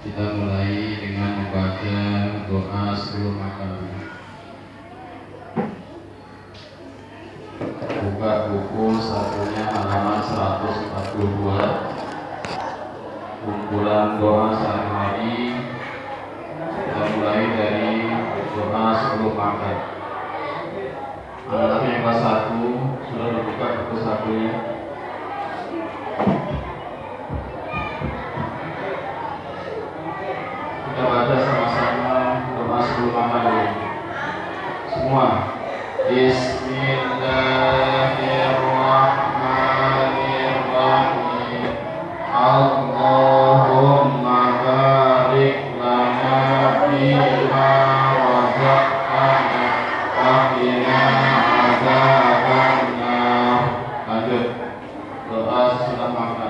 Kita mulai dengan membaca doa sebelum makan. Buka buku satunya halaman 142 Kumpulan doa sehari-hari. Kita mulai dari doa sebelum makan. 1 sudah sama-sama doa sebelum. Semua. Bismillahirrahmanirrahim. Allahumma barik lana wa. Lanjut. Doa makan.